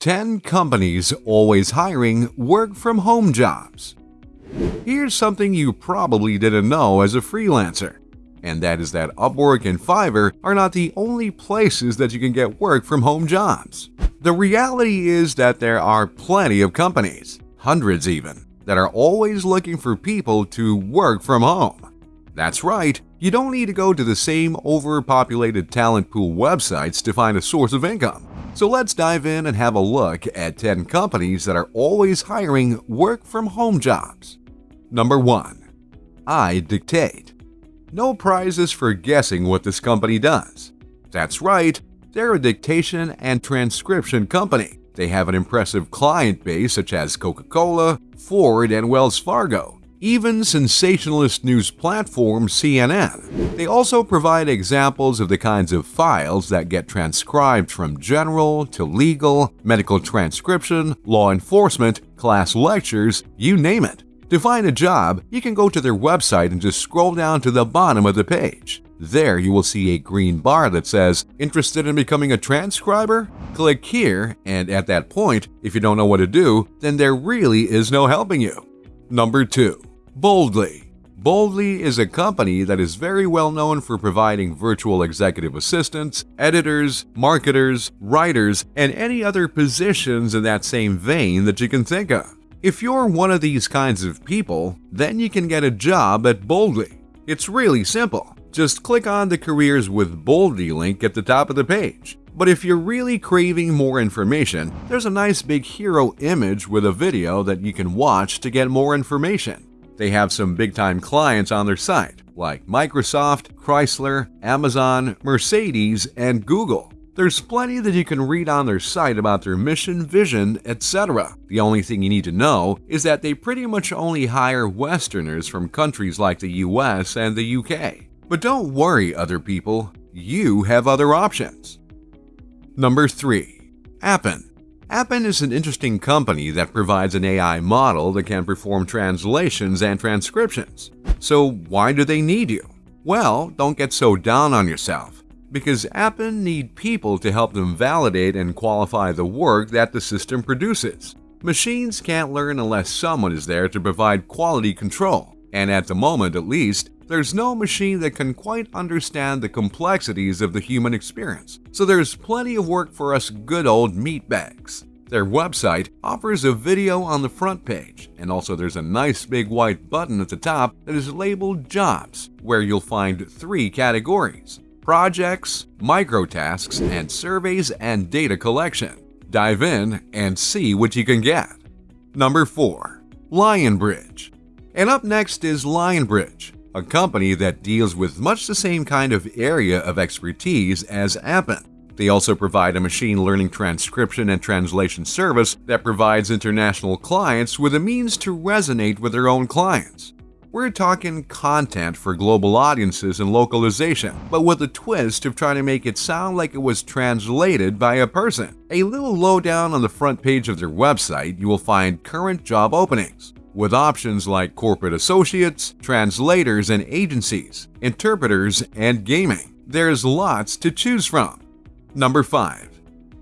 10 companies always hiring work from home jobs. Here's something you probably didn't know as a freelancer, and that is that Upwork and Fiverr are not the only places that you can get work from home jobs. The reality is that there are plenty of companies, hundreds even, that are always looking for people to work from home. That's right, you don't need to go to the same overpopulated talent pool websites to find a source of income. So let's dive in and have a look at 10 companies that are always hiring work from home jobs. Number 1. iDictate. No prizes for guessing what this company does. That's right, they're a dictation and transcription company. They have an impressive client base such as Coca-Cola, Ford, and Wells Fargo even sensationalist news platform CNN. They also provide examples of the kinds of files that get transcribed from general to legal, medical transcription, law enforcement, class lectures, you name it. To find a job, you can go to their website and just scroll down to the bottom of the page. There you will see a green bar that says, Interested in becoming a transcriber? Click here, and at that point, if you don't know what to do, then there really is no helping you. Number 2. Boldly Boldly is a company that is very well known for providing virtual executive assistants, editors, marketers, writers, and any other positions in that same vein that you can think of. If you're one of these kinds of people, then you can get a job at Boldly. It's really simple. Just click on the Careers with Boldly link at the top of the page. But if you're really craving more information, there's a nice big hero image with a video that you can watch to get more information. They have some big time clients on their site, like Microsoft, Chrysler, Amazon, Mercedes, and Google. There's plenty that you can read on their site about their mission, vision, etc. The only thing you need to know is that they pretty much only hire Westerners from countries like the US and the UK. But don't worry, other people, you have other options. Number 3. Appen Appen is an interesting company that provides an AI model that can perform translations and transcriptions. So why do they need you? Well, don't get so down on yourself, because Appen need people to help them validate and qualify the work that the system produces. Machines can't learn unless someone is there to provide quality control, and at the moment at least, there's no machine that can quite understand the complexities of the human experience, so there's plenty of work for us good old meatbags. Their website offers a video on the front page, and also there's a nice big white button at the top that is labeled Jobs, where you'll find three categories projects, microtasks, and surveys and data collection. Dive in and see what you can get. Number 4. Lionbridge. And up next is Lionbridge, a company that deals with much the same kind of area of expertise as Appen. They also provide a machine learning transcription and translation service that provides international clients with a means to resonate with their own clients. We're talking content for global audiences and localization, but with a twist of trying to make it sound like it was translated by a person. A little lowdown on the front page of their website, you will find current job openings with options like corporate associates, translators and agencies, interpreters, and gaming. There's lots to choose from. Number 5.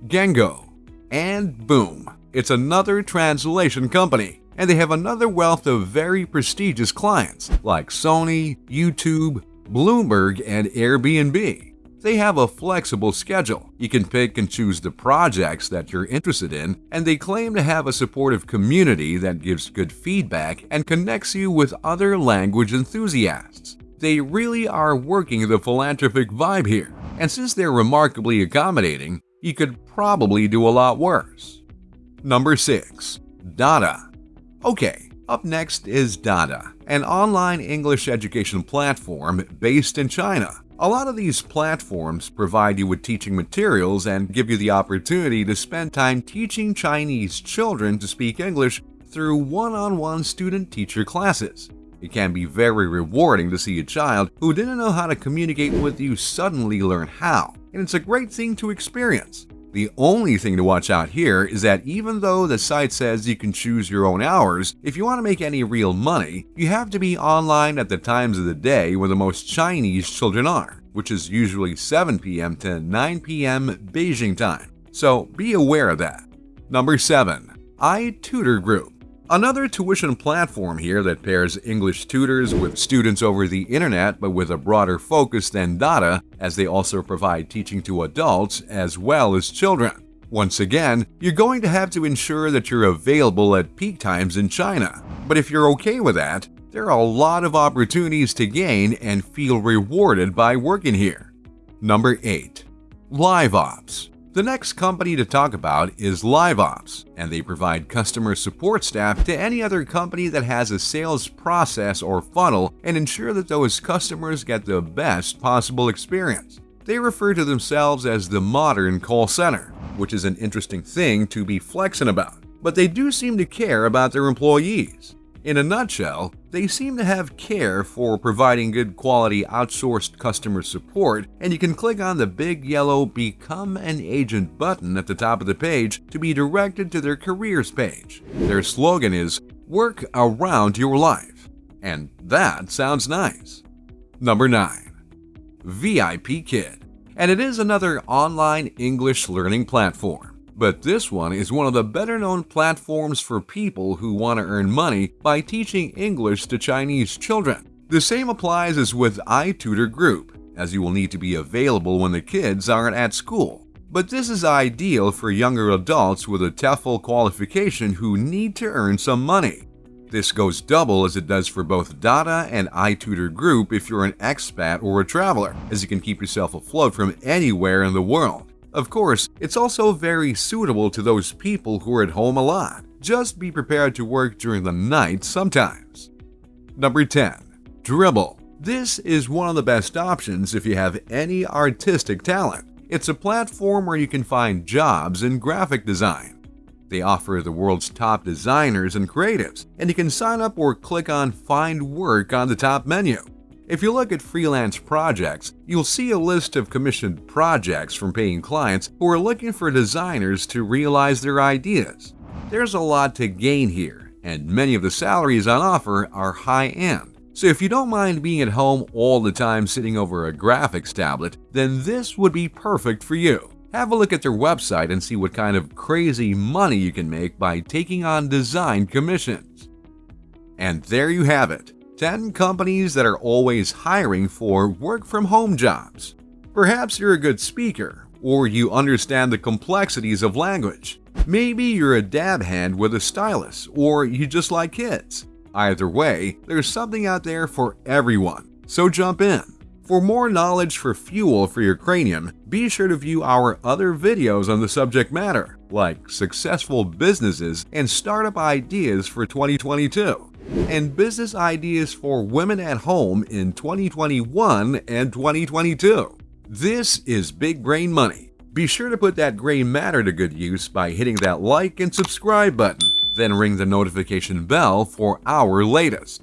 Gengo. And boom, it's another translation company, and they have another wealth of very prestigious clients like Sony, YouTube, Bloomberg, and Airbnb. They have a flexible schedule. You can pick and choose the projects that you're interested in, and they claim to have a supportive community that gives good feedback and connects you with other language enthusiasts. They really are working the philanthropic vibe here, and since they're remarkably accommodating, you could probably do a lot worse. Number 6. Dada Okay, up next is Dada, an online English education platform based in China. A lot of these platforms provide you with teaching materials and give you the opportunity to spend time teaching Chinese children to speak English through one-on-one student-teacher classes. It can be very rewarding to see a child who didn't know how to communicate with you suddenly learn how, and it's a great thing to experience. The only thing to watch out here is that even though the site says you can choose your own hours, if you want to make any real money, you have to be online at the times of the day where the most Chinese children are, which is usually 7 p.m. to 9 p.m. Beijing time. So be aware of that. Number 7. iTutor Group Another tuition platform here that pairs English tutors with students over the internet but with a broader focus than Dada as they also provide teaching to adults as well as children. Once again, you're going to have to ensure that you're available at peak times in China. But if you're okay with that, there are a lot of opportunities to gain and feel rewarded by working here. Number 8. LiveOps the next company to talk about is LiveOps, and they provide customer support staff to any other company that has a sales process or funnel and ensure that those customers get the best possible experience. They refer to themselves as the modern call center, which is an interesting thing to be flexing about, but they do seem to care about their employees. In a nutshell, they seem to have care for providing good quality outsourced customer support, and you can click on the big yellow Become an Agent button at the top of the page to be directed to their careers page. Their slogan is Work Around Your Life, and that sounds nice. Number 9. VIP Kid And it is another online English learning platform. But this one is one of the better known platforms for people who want to earn money by teaching English to Chinese children. The same applies as with iTutor Group, as you will need to be available when the kids aren't at school. But this is ideal for younger adults with a TEFL qualification who need to earn some money. This goes double as it does for both Dada and iTutor Group if you're an expat or a traveler, as you can keep yourself afloat from anywhere in the world. Of course, it's also very suitable to those people who are at home a lot. Just be prepared to work during the night sometimes. Number 10. Dribbble. This is one of the best options if you have any artistic talent. It's a platform where you can find jobs in graphic design. They offer the world's top designers and creatives, and you can sign up or click on Find Work on the top menu. If you look at freelance projects, you'll see a list of commissioned projects from paying clients who are looking for designers to realize their ideas. There's a lot to gain here, and many of the salaries on offer are high-end. So if you don't mind being at home all the time sitting over a graphics tablet, then this would be perfect for you. Have a look at their website and see what kind of crazy money you can make by taking on design commissions. And there you have it. 10 companies that are always hiring for work from home jobs. Perhaps you're a good speaker, or you understand the complexities of language. Maybe you're a dab hand with a stylus, or you just like kids. Either way, there's something out there for everyone, so jump in. For more knowledge for fuel for your cranium, be sure to view our other videos on the subject matter, like successful businesses and startup ideas for 2022 and business ideas for women at home in 2021 and 2022. This is Big Brain Money. Be sure to put that gray matter to good use by hitting that like and subscribe button, then ring the notification bell for our latest.